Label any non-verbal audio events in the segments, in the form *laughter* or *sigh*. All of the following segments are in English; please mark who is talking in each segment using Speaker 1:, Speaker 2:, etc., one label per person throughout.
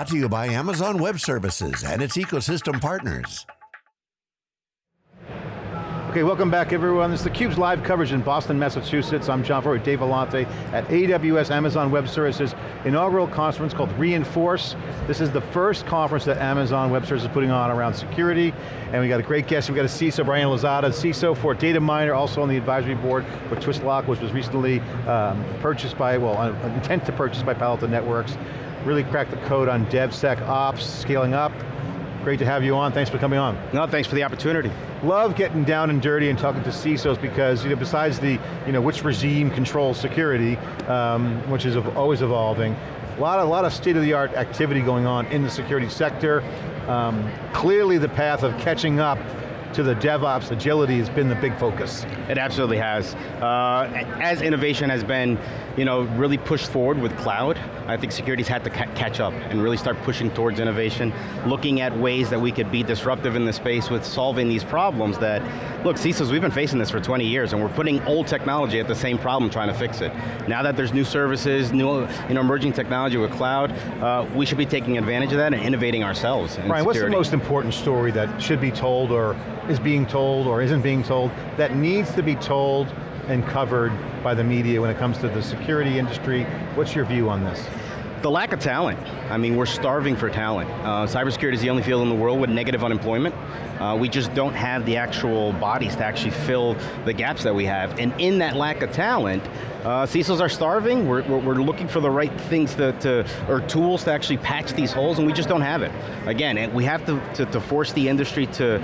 Speaker 1: Brought to you by Amazon Web Services and its ecosystem partners.
Speaker 2: Okay, welcome back everyone. This is theCUBE's live coverage in Boston, Massachusetts. I'm John Furrier, Dave Vellante at AWS Amazon Web Services inaugural conference called re:Inforce. This is the first conference that Amazon Web Services is putting on around security, and we got a great guest. We got a CISO, Brian Lozada, CISO for Dataminr, also on the advisory board for Twistlock, which was recently um, purchased by, well, uh, intent to purchase by Palo Alto Networks. Really cracked the code on DevSecOps, scaling up. Great to have you on, thanks for coming on.
Speaker 3: No, thanks for the opportunity.
Speaker 2: Love getting down and dirty and talking to CISOs because you know, besides the, you know, which regime controls security, um, which is always evolving, a lot, a lot of state-of-the-art activity going on in the security sector. Um, clearly the path of catching up to the DevOps agility has been the big focus.
Speaker 3: It absolutely has. Uh, as innovation has been, you know, really pushed forward with cloud, I think security's had to ca catch up and really start pushing towards innovation, looking at ways that we could be disruptive in the space with solving these problems that, look, CISOs, we've been facing this for 20 years and we're putting old technology at the same problem trying to fix it. Now that there's new services, new you know, emerging technology with cloud, uh, we should be taking advantage of that and innovating ourselves
Speaker 2: Brian, what's the most important story that should be told or is being told or isn't being told that needs to be told and covered by the media when it comes to the security industry? What's your view on this?
Speaker 3: The lack of talent. I mean, we're starving for talent. Uh, cybersecurity is the only field in the world with negative unemployment. Uh, we just don't have the actual bodies to actually fill the gaps that we have. And in that lack of talent, uh, CISOs are starving, we're, we're, looking for the right things to, to, or tools to actually patch these holes, and we just don't have it. Again, we have to, to, to force the industry to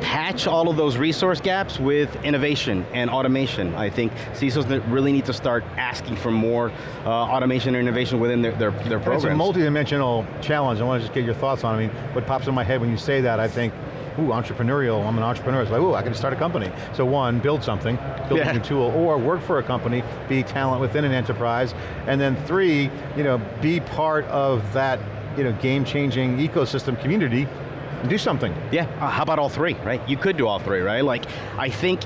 Speaker 3: patch all of those resource gaps with innovation and automation. I think CISOs really need to start asking for more uh, automation and innovation within their, their, their programs.
Speaker 2: It's a multi-dimensional challenge. I want to just get your thoughts on it. I mean, what pops in my head when you say that, I think, ooh, entrepreneurial, I'm an entrepreneur. It's like, ooh, I can start a company. So one, build something, build yeah. a tool, or work for a company, be talent within an enterprise. And then three, you know, be part of that you know, game-changing ecosystem community do something.
Speaker 3: Yeah, uh, how about all three, right? You could do all three, right? Like, I think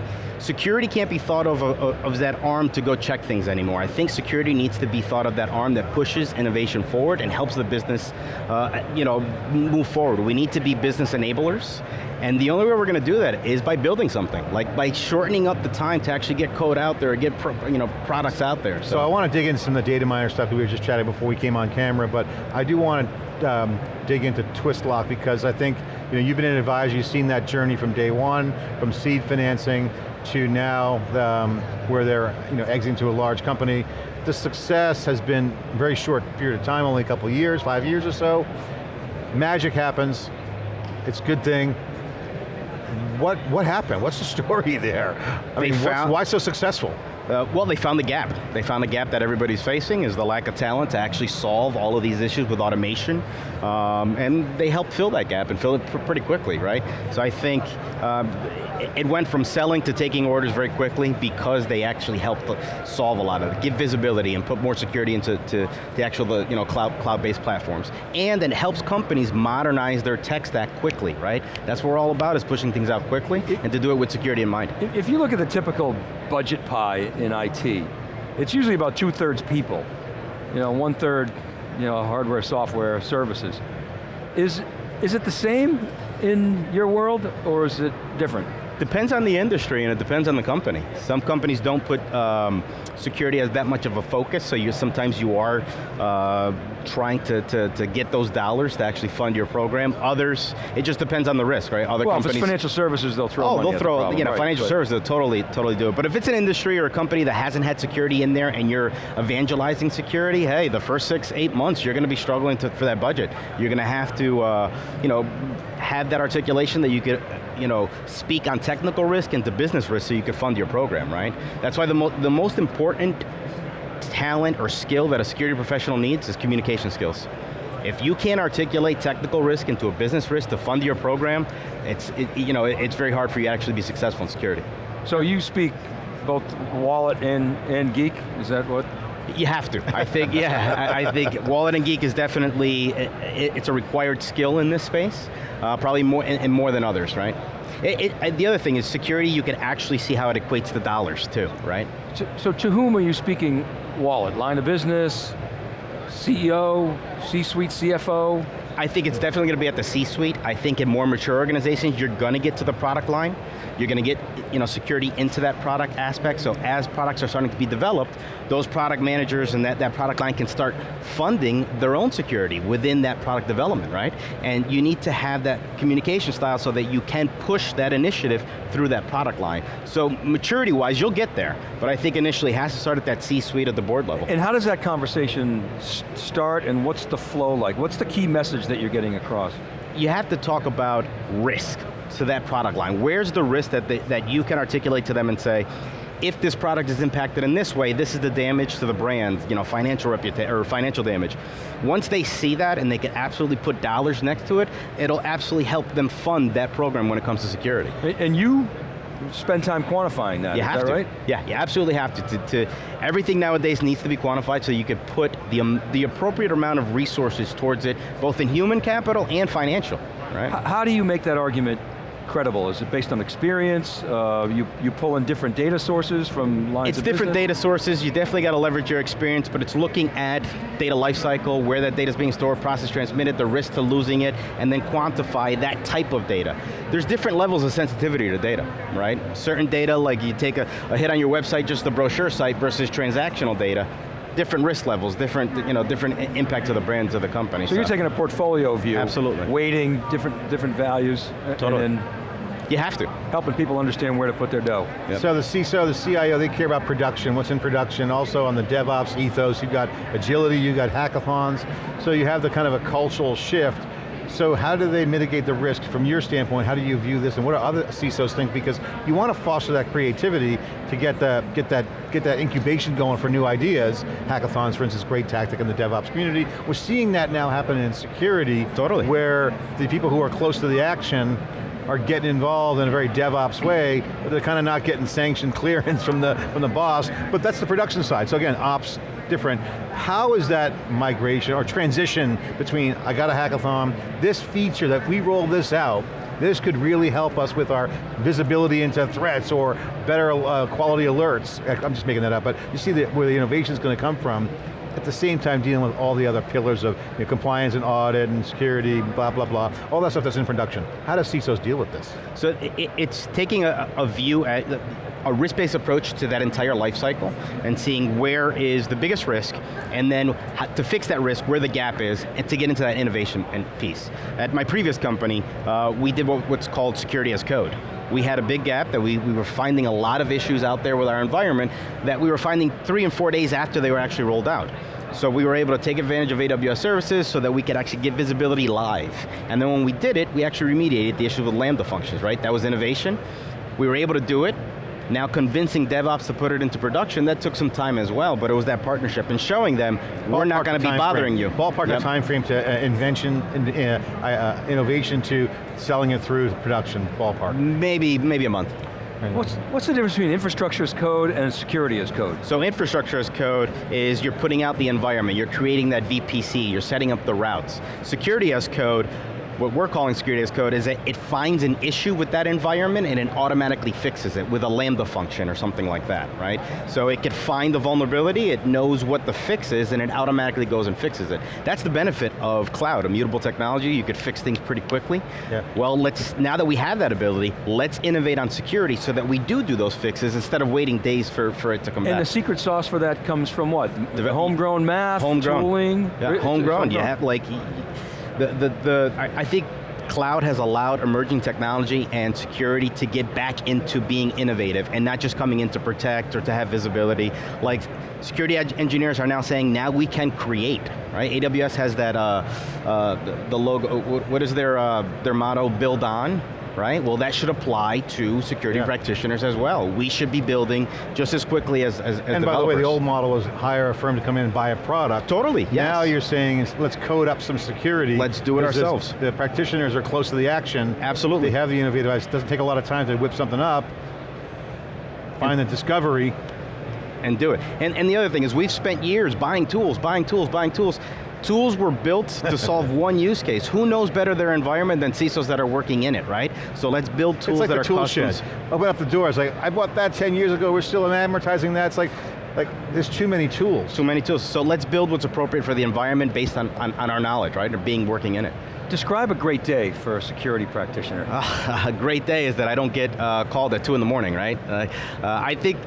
Speaker 3: security can't be thought of, of, that arm to go check things anymore. I think security needs to be thought of that arm that pushes innovation forward and helps the business uh, you know, move forward. We need to be business enablers, and the only way we're going to do that is by building something, like by shortening up the time to actually get code out there, get you know, products out there.
Speaker 2: So. so I want to dig into some of the Dataminr stuff that we were just chatting before we came on camera, but I do want to um, dig into Twistlock because I think you know, you've been an advisor, you've seen that journey from day one, from seed financing to now um, where they're you know, exiting to a large company. The success has been a very short period of time, only a couple years, five years or so. Magic happens, it's a good thing. What, what happened? What's the *laughs* story there? I mean, why so successful?
Speaker 3: Uh, well, they found the gap. They found the gap that everybody's facing is the lack of talent to actually solve all of these issues with automation. Um, and they helped fill that gap and fill it pr pretty quickly, right? So I think um, it went from selling to taking orders very quickly because they actually helped solve a lot of it, give visibility and put more security into to the actual the, you know, cloud, cloud-based platforms. And it helps companies modernize their tech stack quickly, right? That's what we're all about, is pushing things out quickly and to do it with security in mind.
Speaker 4: If you look at the typical budget pie in IT. It's usually about two thirds people. You know, one third, you know, hardware, software, services. Is, is it the same in your world, or is it different?
Speaker 3: Depends on the industry and it depends on the company. Some companies don't put um, security as that much of a focus, so you sometimes you are uh, trying to, to, to, get those dollars to actually fund your program. Others, it just depends on the risk, right?
Speaker 4: Other well, companies, if it's financial services, they'll throw
Speaker 3: Oh, they'll throw,
Speaker 4: the problem,
Speaker 3: you know,
Speaker 4: right,
Speaker 3: financial services, they'll totally, totally do it. But if it's an industry or a company that hasn't had security in there and you're evangelizing security, hey, the first six, eight months, you're going to be struggling to, for that budget. You're going to have to, uh, you know, have that articulation that you could, you know, speak on technical risk and to business risk so you could fund your program, right? That's why the, mo the most important talent or skill that a security professional needs is communication skills. If you can't articulate technical risk into a business risk to fund your program, it's, it, you know, it's very hard for you to actually be successful in security.
Speaker 4: So you speak both wallet and, and geek, is that what?
Speaker 3: You have to. I think, yeah, I, I, think wallet and geek is definitely, it, it's a required skill in this space, uh, probably more, and, and, more than others, right? It, it, the other thing is security, you can actually see how it equates to dollars too, right?
Speaker 4: So, so to whom are you speaking wallet? Line of business, CEO, C-suite, CFO?
Speaker 3: I think it's definitely going to be at the C-suite. I think in more mature organizations, you're going to get to the product line. You're going to get you know, security into that product aspect, so as products are starting to be developed, those product managers and that, that product line can start funding their own security within that product development, right? And you need to have that communication style so that you can push that initiative through that product line. So maturity-wise, you'll get there, but I think initially it has to start at that C-suite at the board level.
Speaker 4: And how does that conversation start and what's the flow like? What's the key message that you're getting across?
Speaker 3: You have to talk about risk to that product line. Where's the risk that, they, that you can articulate to them and say, if this product is impacted in this way, this is the damage to the brand, you know, financial reputation, or financial damage. Once they see that and they can absolutely put dollars next to it, it'll absolutely help them fund that program when it comes to security.
Speaker 4: And you spend time quantifying that,
Speaker 3: you
Speaker 4: is
Speaker 3: have
Speaker 4: that
Speaker 3: to.
Speaker 4: right?
Speaker 3: Yeah, you absolutely have to, to, to. Everything nowadays needs to be quantified so you can put the, um, the appropriate amount of resources towards it, both in human capital and financial, right?
Speaker 4: How do you make that argument credible? Is it based on experience? Uh, you, you pull in different data sources from lines
Speaker 3: It's
Speaker 4: of
Speaker 3: different
Speaker 4: business?
Speaker 3: data sources, you definitely got to leverage your experience, but it's looking at data lifecycle, where that data is being stored, processed, transmitted, the risk to losing it, and then quantify that type of data. There's different levels of sensitivity to data, right? Certain data, like you take a, a hit on your website, just the brochure site versus transactional data, different risk levels, different, you know, different impact to the brands of the company.
Speaker 4: So, you're taking a portfolio view.
Speaker 3: Absolutely.
Speaker 4: Weighting different, different values.
Speaker 3: Uh, totally.
Speaker 4: And then
Speaker 3: you have to.
Speaker 4: helping people understand where to put their dough.
Speaker 3: Yep.
Speaker 2: So the CISO, the CIO, they care about production, what's in production. Also on the DevOps ethos, you've got agility, you've got hackathons. So you have the kind of a cultural shift. So how do they mitigate the risk from your standpoint? How do you view this and what do other CISOs think? Because you want to foster that creativity to get, the, get, that, get that incubation going for new ideas. Hackathons, for instance, great tactic in the DevOps community. We're seeing that now happen in security.
Speaker 3: Totally.
Speaker 2: Where the people who are close to the action are getting involved in a very DevOps way, but they're kind of not getting sanctioned *laughs* clearance from the, from the boss, but that's the production side. So again, ops, different. How is that migration or transition between, I got a hackathon, this feature that we roll this out, this could really help us with our visibility into threats or better uh, quality alerts. I'm just making that up, but you see the, where the innovation is going to come from at the same time dealing with all the other pillars of you know, compliance and audit and security, blah, blah, blah, all that stuff that's in production. How does CISOs deal with this?
Speaker 3: So it, it's taking a, a view at, a risk-based approach to that entire life cycle and seeing where is the biggest risk and then to fix that risk, where the gap is, and to get into that innovation and piece. At my previous company, uh, we did what, what's called security as code we had a big gap that we, we were finding a lot of issues out there with our environment that we were finding three and four days after they were actually rolled out. So we were able to take advantage of AWS services so that we could actually get visibility live. And then when we did it, we actually remediated the issue with Lambda functions, right? That was innovation. We were able to do it, now convincing DevOps to put it into production, that took some time as well, but it was that partnership and showing them, Ballpark we're not going to be bothering
Speaker 2: frame.
Speaker 3: you.
Speaker 2: Ballpark yep. the time frame to uh, invention, uh, uh, innovation to selling it through production, ballpark.
Speaker 3: Maybe, maybe a month.
Speaker 4: What's, what's the difference between infrastructure as code and security as code?
Speaker 3: So infrastructure as code is you're putting out the environment, you're creating that VPC, you're setting up the routes. Security as code what we're calling security as code is that it finds an issue with that environment and it automatically fixes it with a Lambda function or something like that, right? So it could find the vulnerability, it knows what the fix is, and it automatically goes and fixes it. That's the benefit of cloud, immutable technology, you could fix things pretty quickly.
Speaker 2: Yeah.
Speaker 3: Well, let's, now that we have that ability, let's innovate on security so that we do do those fixes instead of waiting days for, for it to come
Speaker 4: and
Speaker 3: back.
Speaker 4: And the secret sauce for that comes from what? The homegrown math,
Speaker 3: homegrown.
Speaker 4: tooling?
Speaker 3: Yeah, homegrown, homegrown. you have like, the, the, the I, I think cloud has allowed emerging technology and security to get back into being innovative and not just coming in to protect or to have visibility. Like security engineers are now saying now we can create, right? AWS has that, uh, uh, the, logo, what is their, uh, their motto, build on, right? Well, that should apply to security yeah. practitioners as well. We should be building just as quickly as, as, as
Speaker 2: And by the way, the old model was hire a firm to come in and buy a product.
Speaker 3: Totally, yes.
Speaker 2: Now you're saying, let's code up some security.
Speaker 3: Let's do it ourselves.
Speaker 2: The practitioners are close to the action.
Speaker 3: Absolutely.
Speaker 2: They have the innovative, it doesn't take a lot of time to whip something up, find and the discovery,
Speaker 3: and do it. And, and the other thing is we've spent years buying tools, buying tools, buying tools, Tools were built to solve *laughs* one use case. Who knows better their environment than CISOs that are working in it, right? So let's build tools
Speaker 2: like
Speaker 3: that are
Speaker 2: tool
Speaker 3: customs.
Speaker 2: Shed. Open up the door, it's like, I bought that 10 years ago, we're still amortizing that. It's like, like, there's too many tools.
Speaker 3: Too many tools. So let's build what's appropriate for the environment based on, on, on our knowledge, right? Or being working in it.
Speaker 4: Describe a great day for a security practitioner.
Speaker 3: Uh, *laughs* a great day is that I don't get uh, called at two in the morning, right? Uh, I think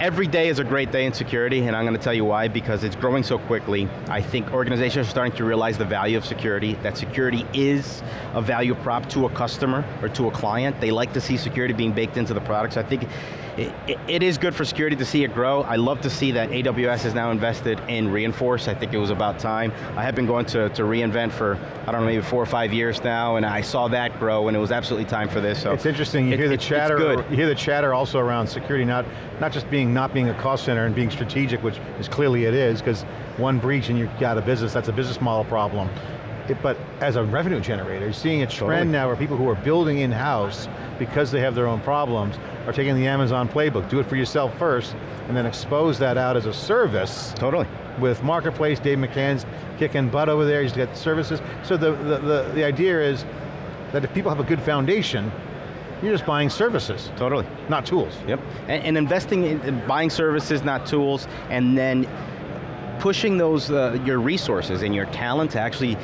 Speaker 3: every day is a great day in security, and I'm going to tell you why, because it's growing so quickly. I think organizations are starting to realize the value of security, that security is a value prop to a customer or to a client. They like to see security being baked into the products. I think it, it, it is good for security to see it grow. I love to see that AWS is now invested in re:Inforce. I think it was about time. I have been going to, to re:Invent for, I don't know, maybe four or five years now, and I saw that grow, and it was absolutely time for this. So
Speaker 2: it's interesting, you it, hear the chatter, you hear the chatter also around security, not, not just being, not being a cost center and being strategic, which is clearly it is, because one breach and you've got a business, that's a business model problem. It, but as a revenue generator, you're seeing a trend totally. now where people who are building in-house because they have their own problems are taking the Amazon playbook. Do it for yourself first, and then expose that out as a service.
Speaker 3: Totally.
Speaker 2: With Marketplace, Dave McCann's kicking butt over there, he's got services. So the, the, the, the idea is that if people have a good foundation, you're just buying services.
Speaker 3: Totally.
Speaker 2: Not tools.
Speaker 3: Yep, and, and investing in buying services, not tools, and then pushing those, uh, your resources and your talent to actually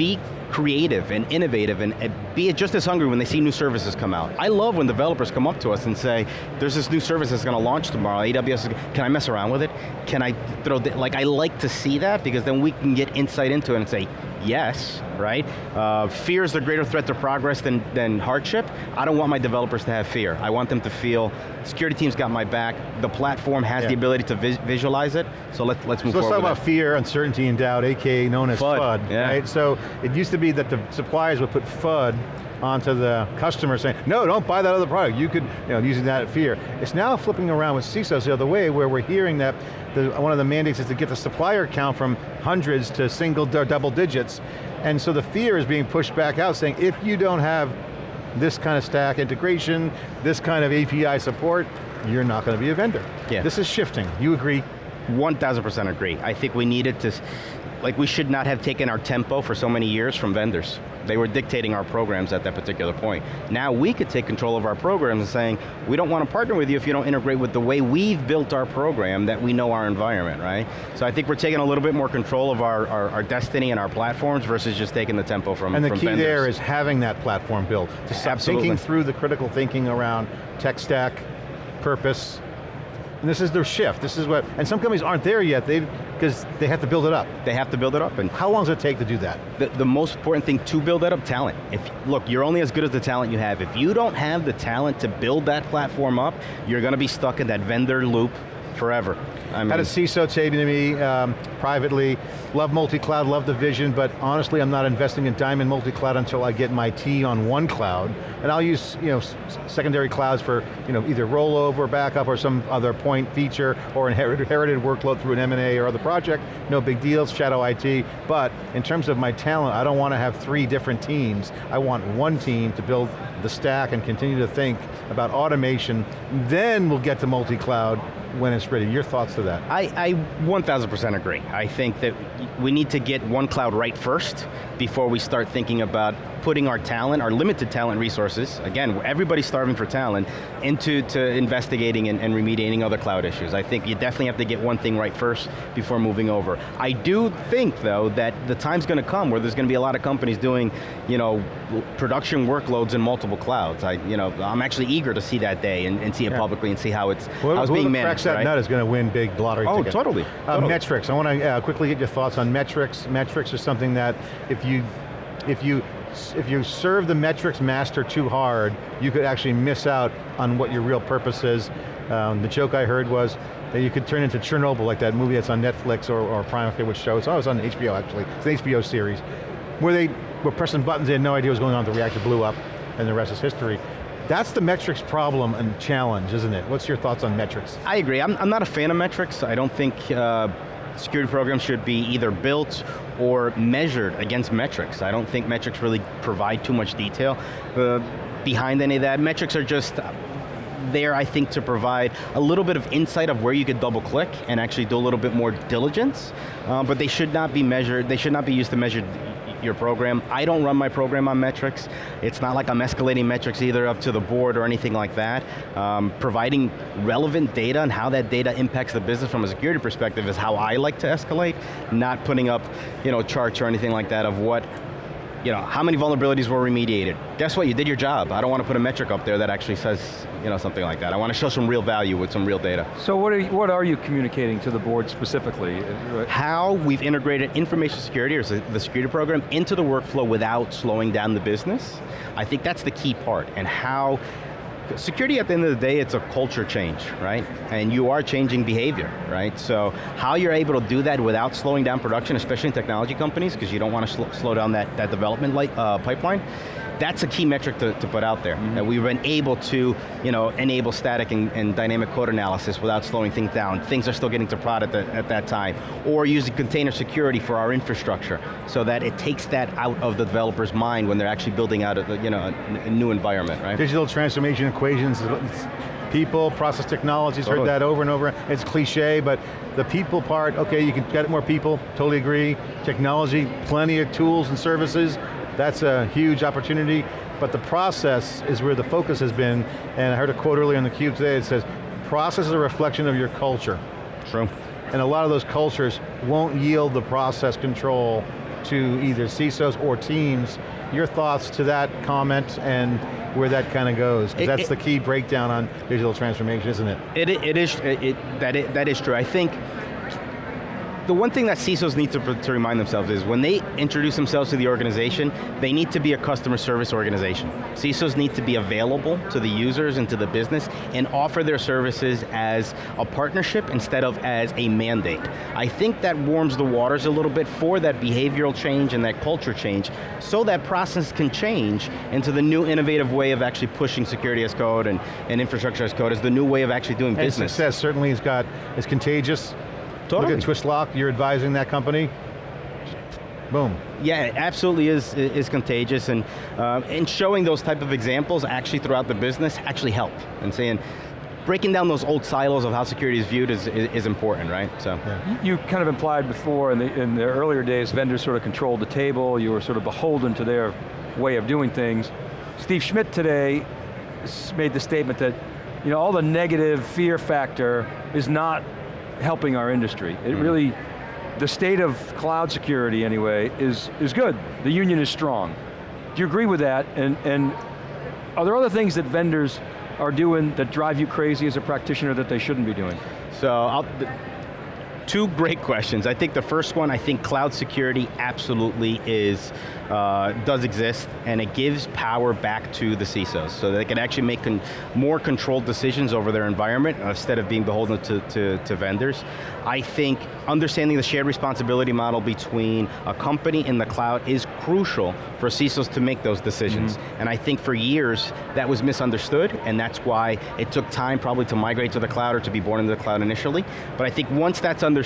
Speaker 3: be creative and innovative and, and, be just as hungry when they see new services come out. I love when developers come up to us and say, there's this new service that's going to launch tomorrow, AWS, can I mess around with it? Can I throw, like I like to see that because then we can get insight into it and say, yes, right? Uh, fear is the greater threat to progress than, than hardship. I don't want my developers to have fear. I want them to feel, security team's got my back, the platform has yeah. the ability to vis visualize it, so let, let's move
Speaker 2: so
Speaker 3: forward
Speaker 2: let's talk about fear, uncertainty, and doubt, aka known as FUD,
Speaker 3: FUD yeah.
Speaker 2: right? So it used to be that the suppliers would put FUD onto the customer saying, no, don't buy that other product. You could, you know, using that fear. It's now flipping around with CISOs the other way where we're hearing that the, one of the mandates is to get the supplier count from hundreds to single double digits. And so the fear is being pushed back out saying, if you don't have this kind of stack integration, this kind of API support, you're not going to be a vendor.
Speaker 3: Yeah.
Speaker 2: This is shifting, you agree?
Speaker 3: 1000% agree. I think we needed to, like we should not have taken our tempo for so many years from vendors. They were dictating our programs at that particular point. Now we could take control of our programs and saying, we don't want to partner with you if you don't integrate with the way we've built our program that we know our environment, right? So I think we're taking a little bit more control of our, our, our destiny and our platforms versus just taking the tempo from
Speaker 2: And the
Speaker 3: from
Speaker 2: key
Speaker 3: vendors.
Speaker 2: there is having that platform built. Stop thinking through the critical thinking around tech stack, purpose, and this is their shift. This is what, and some companies aren't there yet, they because they have to build it up.
Speaker 3: They have to build it up. And
Speaker 2: How long does it take to do that?
Speaker 3: The, the most important thing to build that up, talent. If Look, you're only as good as the talent you have. If you don't have the talent to build that platform up, you're going to be stuck in that vendor loop forever.
Speaker 2: I mean, Had a CISO say to me um, privately, love multi-cloud, love the vision, but honestly I'm not investing in Diamond multi-cloud until I get my T on one cloud, and I'll use you know, secondary clouds for you know, either rollover, backup, or some other point feature, or inherited, inherited workload through an M&A or other project, no big deals, shadow IT, but in terms of my talent, I don't want to have three different teams. I want one team to build the stack and continue to think about automation, then we'll get to multi-cloud when it's ready. Your thoughts to that?
Speaker 3: I, I 1000% agree. I think that we need to get one cloud right first before we start thinking about putting our talent, our limited talent resources, again, everybody's starving for talent, into to investigating and, and remediating other cloud issues. I think you definitely have to get one thing right first before moving over. I do think, though, that the time's going to come where there's going to be a lot of companies doing, you know, production workloads in multiple clouds. I, you know, I'm actually eager to see that day and, and see it yeah. publicly and see how it's,
Speaker 2: well,
Speaker 3: how it's being managed
Speaker 2: cracks that
Speaker 3: right?
Speaker 2: nut is going to win big lottery
Speaker 3: oh,
Speaker 2: ticket.
Speaker 3: totally.
Speaker 2: Uh,
Speaker 3: totally.
Speaker 2: Metrics, I want to uh, quickly get your thoughts on metrics. Metrics are something that if you, if you if you serve the metrics master too hard, you could actually miss out on what your real purpose is. Um, the joke I heard was that you could turn into Chernobyl, like that movie that's on Netflix or, or Prime, which shows. Oh, it was on HBO actually. It's an HBO series. Where they were pressing buttons, they had no idea what was going on, the reactor blew up, and the rest is history. That's the metrics problem and challenge, isn't it? What's your thoughts on metrics?
Speaker 3: I agree, I'm, I'm not a fan of metrics. I don't think uh, security programs should be either built or measured against metrics. I don't think metrics really provide too much detail uh, behind any of that. Metrics are just there, I think, to provide a little bit of insight of where you could double click and actually do a little bit more diligence, uh, but they should not be measured, they should not be used to measure your program. I don't run my program on metrics. It's not like I'm escalating metrics either up to the board or anything like that. Um, providing relevant data and how that data impacts the business from a security perspective is how I like to escalate, not putting up you know, charts or anything like that of what you know, how many vulnerabilities were remediated? Guess what, you did your job. I don't want to put a metric up there that actually says, you know, something like that. I want to show some real value with some real data.
Speaker 4: So what are you, what are you communicating to the board specifically?
Speaker 3: How we've integrated information security, or the security program, into the workflow without slowing down the business. I think that's the key part, and how security at the end of the day, it's a culture change, right? And you are changing behavior, right? So how you're able to do that without slowing down production, especially in technology companies, because you don't want to sl slow down that, that development light, uh, pipeline, that's a key metric to, to put out there. Mm -hmm. That we've been able to you know, enable static and, and, dynamic code analysis without slowing things down. Things are still getting to product at, at, that time. Or using container security for our infrastructure, so that it takes that out of the developer's mind when they're actually building out a, you know, a, a new environment, right?
Speaker 2: Digital transformation equations, people, process technologies, totally. heard that over and over. It's cliche, but the people part, okay, you can get more people, totally agree. Technology, plenty of tools and services, that's a huge opportunity, but the process is where the focus has been, and I heard a quote earlier in theCUBE today, it says, process is a reflection of your culture.
Speaker 3: True.
Speaker 2: And a lot of those cultures won't yield the process control to either CISOs or teams. Your thoughts to that comment and where that kind of goes, because that's it, the key breakdown on digital transformation, isn't it?
Speaker 3: It, it is, it, that, it, that is true. I think the one thing that CISOs need to, to remind themselves is when they introduce themselves to the organization, they need to be a customer service organization. CISOs need to be available to the users and to the business and offer their services as a partnership instead of as a mandate. I think that warms the waters a little bit for that behavioral change and that culture change so that process can change into the new innovative way of actually pushing security as code and, and infrastructure as code as the new way of actually doing
Speaker 2: and
Speaker 3: business.
Speaker 2: success certainly has got, is contagious,
Speaker 3: Totally.
Speaker 2: Look at Twistlock, you're advising that company. Boom.
Speaker 3: Yeah, it absolutely is, is contagious and, uh, and showing those type of examples actually throughout the business actually help. And saying, breaking down those old silos of how security is viewed is, is, is important, right? So.
Speaker 4: Yeah. You kind of implied before in the, in the earlier days, vendors sort of controlled the table, you were sort of beholden to their way of doing things. Steve Schmidt today made the statement that you know, all the negative fear factor is not helping our industry. It mm. really, the state of cloud security anyway is, is good. The union is strong. Do you agree with that? And, and are there other things that vendors are doing that drive you crazy as a practitioner that they shouldn't be doing?
Speaker 3: So, I'll, two great questions. I think the first one, I think cloud security absolutely is, uh, does exist, and it gives power back to the CISOs, so they can actually make con more controlled decisions over their environment instead of being beholden to, to, to vendors. I think understanding the shared responsibility model between a company and the cloud is crucial for CISOs to make those decisions. Mm -hmm. And I think for years, that was misunderstood, and that's why it took time probably to migrate to the cloud or to be born into the cloud initially. But I think once that's understood,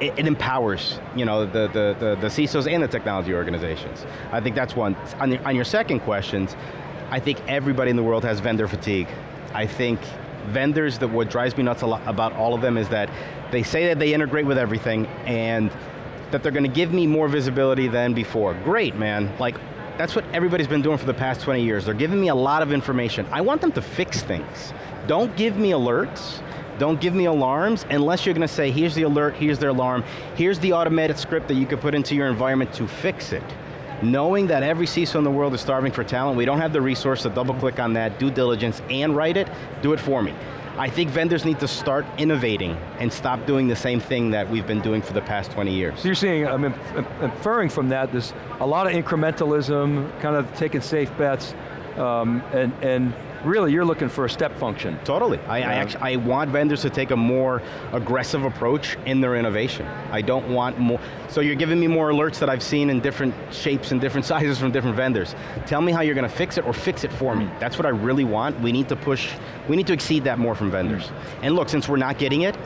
Speaker 3: it, it, empowers you know, the, the, the, the, CISOs and the technology organizations. I think that's one. On, the, on your second questions, I think everybody in the world has vendor fatigue. I think vendors, that what drives me nuts about all of them is that they say that they integrate with everything and that they're going to give me more visibility than before. Great, man. Like, that's what everybody's been doing for the past 20 years. They're giving me a lot of information. I want them to fix things. Don't give me alerts don't give me alarms unless you're going to say, here's the alert, here's the alarm, here's the automated script that you could put into your environment to fix it. Knowing that every CISO in the world is starving for talent, we don't have the resource to double click on that, due diligence, and write it, do it for me. I think vendors need to start innovating and stop doing the same thing that we've been doing for the past 20 years.
Speaker 4: So you're seeing, I'm inferring from that, there's a lot of incrementalism, kind of taking safe bets, um, and, and really you're looking for a step function.
Speaker 3: Totally. I, I, actually, I want vendors to take a more aggressive approach in their innovation. I don't want more, so you're giving me more alerts that I've seen in different shapes and different *laughs* sizes from different vendors. Tell me how you're going to fix it or fix it for me. That's what I really want. We need to push, we need to exceed that more from vendors. Mm. And look, since we're not getting it,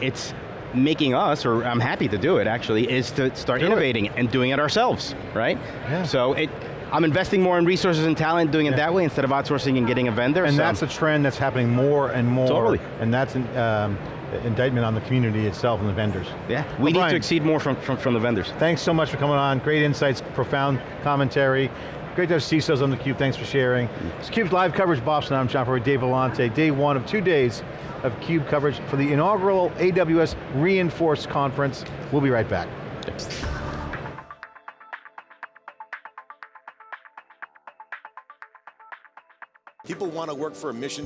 Speaker 3: it's making us, or I'm happy to do it actually, is to start do innovating it. and doing it ourselves, right? Yeah. So it, I'm investing more in resources and talent doing it that way instead of outsourcing and getting a vendor.
Speaker 2: And
Speaker 3: so.
Speaker 2: that's a trend that's happening more and more.
Speaker 3: Totally.
Speaker 2: And that's, um, indictment on the community itself and the vendors.
Speaker 3: Yeah,
Speaker 2: Well,
Speaker 3: we need
Speaker 2: Brian,
Speaker 3: to exceed more from, from, from the vendors.
Speaker 2: Thanks so much for coming on. Great insights, profound commentary. Great to have CISOs on theCUBE, thanks for sharing. It's CUBE's live coverage, Boston, I'm John Furrier, Dave Vellante. Day one of two days of CUBE coverage for the inaugural AWS re:Inforce Conference. We'll be right back.
Speaker 5: People want to work for a mission